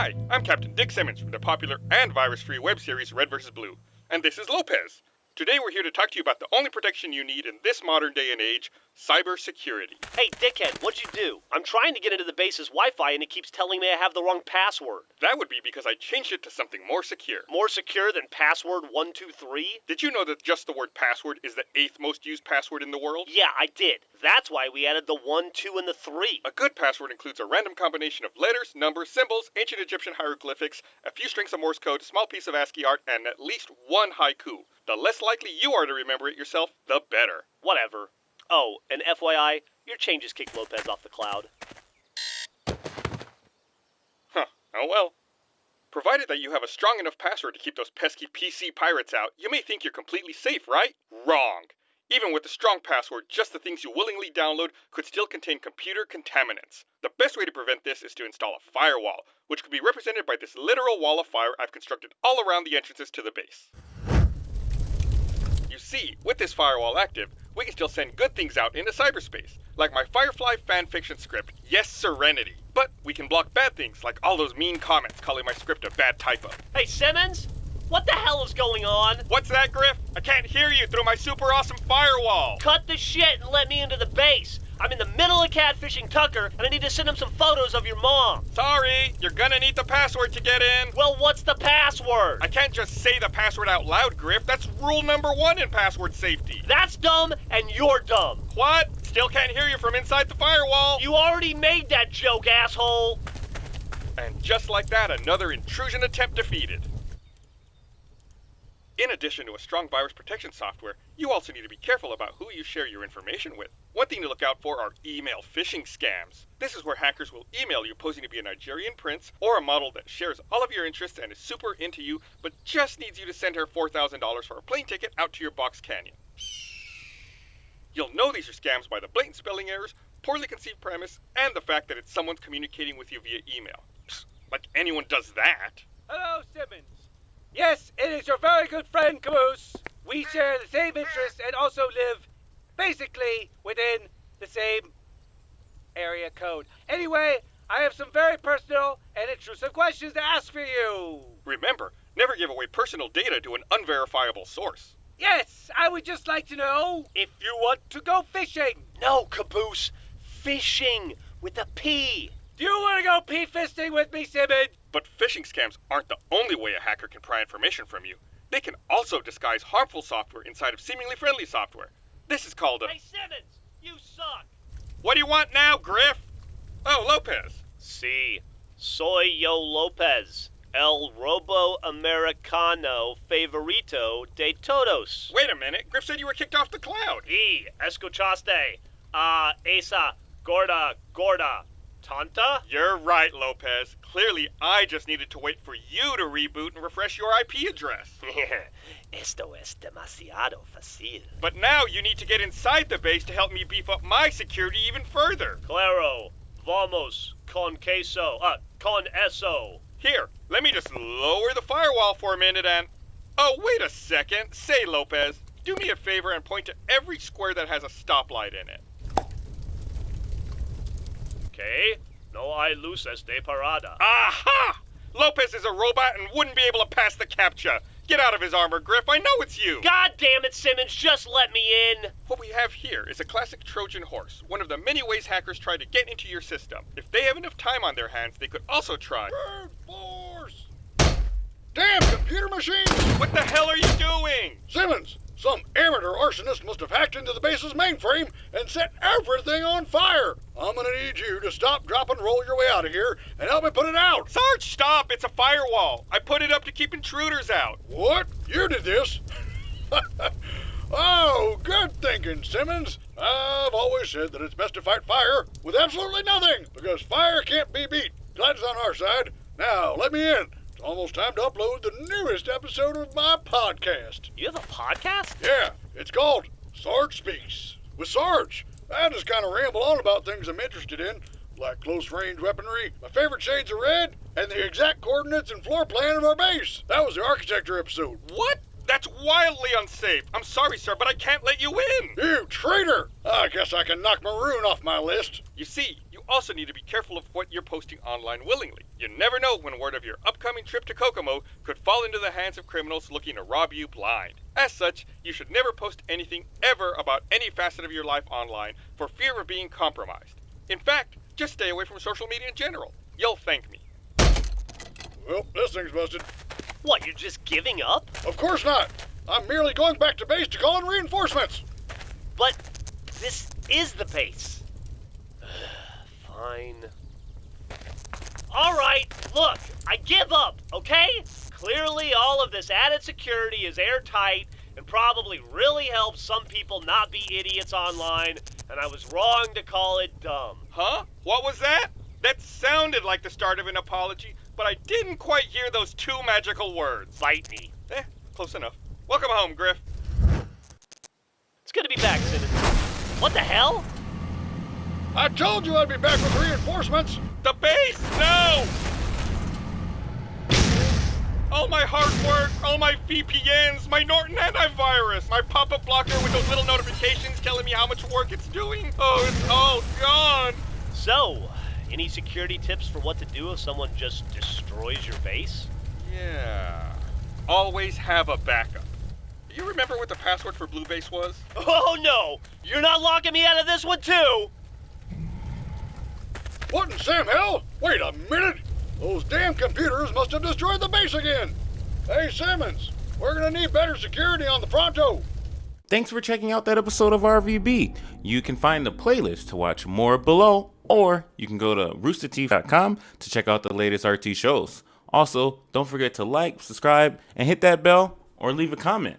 Hi, I'm Captain Dick Simmons from the popular and virus-free web series Red vs. Blue, and this is Lopez. Today we're here to talk to you about the only protection you need in this modern day and age, cybersecurity. Hey, dickhead, what'd you do? I'm trying to get into the base's Wi Fi and it keeps telling me I have the wrong password. That would be because I changed it to something more secure. More secure than password 123? Did you know that just the word password is the eighth most used password in the world? Yeah, I did. That's why we added the 1, 2, and the 3. A good password includes a random combination of letters, numbers, symbols, ancient Egyptian hieroglyphics, a few strings of Morse code, a small piece of ASCII art, and at least one haiku. The less likely you are to remember it yourself, the better. Whatever. Oh, and FYI, your changes kicked Lopez off the cloud. Huh, oh well. Provided that you have a strong enough password to keep those pesky PC pirates out, you may think you're completely safe, right? Wrong. Even with a strong password, just the things you willingly download could still contain computer contaminants. The best way to prevent this is to install a firewall, which could be represented by this literal wall of fire I've constructed all around the entrances to the base. You see, with this firewall active, we can still send good things out into cyberspace, like my Firefly fanfiction script, Yes Serenity. But we can block bad things, like all those mean comments calling my script a bad typo. Hey, Simmons? What the hell is going on? What's that, Grif? I can't hear you through my super awesome firewall. Cut the shit and let me into the base. I'm in the middle of catfishing Tucker, and I need to send him some photos of your mom. Sorry, you're gonna need the password to get in. Well, what's the password? I can't just say the password out loud, Grif. That's rule number one in password safety. That's dumb, and you're dumb. What? Still can't hear you from inside the firewall. You already made that joke, asshole. And just like that, another intrusion attempt defeated. In addition to a strong virus protection software, you also need to be careful about who you share your information with. One thing to look out for are email phishing scams. This is where hackers will email you posing to be a Nigerian prince or a model that shares all of your interests and is super into you, but just needs you to send her $4,000 for a plane ticket out to your box canyon. You'll know these are scams by the blatant spelling errors, poorly conceived premise, and the fact that it's someone communicating with you via email. Psst, like anyone does that. Hello, Simmons. Yes, it is your very good friend Caboose. We share the same interests and also live basically within the same area code. Anyway, I have some very personal and intrusive questions to ask for you. Remember, never give away personal data to an unverifiable source. Yes, I would just like to know if you want to go fishing. No, Caboose. Fishing with a P. Do you want to go pea fisting with me, Simmons? But phishing scams aren't the only way a hacker can pry information from you. They can also disguise harmful software inside of seemingly friendly software. This is called a. Hey, Simmons, you suck. What do you want now, Grif? Oh, Lopez. Si, soy yo Lopez, el robo americano favorito de todos. Wait a minute. Grif said you were kicked off the cloud. E. escuchaste a esa gorda gorda tonta? You're right, Lopez. Clearly, I just needed to wait for you to reboot and refresh your IP address. Esto es demasiado fácil. But now you need to get inside the base to help me beef up my security even further. Claro, vamos con queso, uh, con eso. Here, let me just lower the firewall for a minute and. Oh, wait a second. Say, Lopez, do me a favor and point to every square that has a stoplight in it. Okay, no hay luces de parada. Aha! Lopez is a robot and wouldn't be able to pass the CAPTCHA. Get out of his armor, Grif. I know it's you. God damn it, Simmons, just let me in. What we have here is a classic Trojan horse, one of the many ways hackers try to get into your system. If they have enough time on their hands, they could also try. Brute force! Damn computer machine! What the hell are you doing? Simmons, some amateur arsonist must have hacked into the base's mainframe and set everything on fire. I'm gonna need you to stop, drop, and roll your way out of here and help me put it out. Sarge, stop! It's a firewall. I put it up to keep intruders out. What? You did this? oh, good thinking, Simmons. I've always said that it's best to fight fire with absolutely nothing because fire can't be beat. Glad it's on our side. Now, let me in. It's almost time to upload the newest episode of my podcast. You have a podcast? Yeah, it's called Sarge Speaks. With Sarge, I just kind of ramble on about things I'm interested in, like close range weaponry, my favorite shades of red, and the exact coordinates and floor plan of our base. That was the architecture episode. What? That's wildly unsafe. I'm sorry, sir, but I can't let you in. You traitor! I guess I can knock Maroon off my list. You see, you also need to be careful of what you're posting online willingly. You never know when word of your upcoming trip to Kokomo could fall into the hands of criminals looking to rob you blind. As such, you should never post anything ever about any facet of your life online for fear of being compromised. In fact, just stay away from social media in general. You'll thank me. Well, this thing's busted. What, you're just giving up? Of course not. I'm merely going back to base to call in reinforcements. But this is the base. Fine. Alright, look, I give up, okay? Clearly, all of this added security is airtight and probably really helps some people not be idiots online, and I was wrong to call it dumb. Huh? What was that? That sounded like the start of an apology, but I didn't quite hear those two magical words. Bite me. Eh, close enough. Welcome home, Grif. It's good to be back, Citizen. What the hell? I told you I'd be back with reinforcements. The base! No! All my hard work, all my VPNs, my Norton antivirus, my pop-up blocker with those little notifications telling me how much work it's doing. Oh, it's all gone. So, any security tips for what to do if someone just destroys your base? Yeah. Always have a backup. You remember what the password for Blue Base was? Oh no! You're not locking me out of this one too! What in Sam hell? Wait a minute. Those damn computers must have destroyed the base again. Hey, Simmons, we're gonna need better security on the Pronto. Thanks for checking out that episode of RVB. You can find the playlist to watch more below, or you can go to roosterteeth.com to check out the latest RT shows. Also, don't forget to like, subscribe, and hit that bell or leave a comment.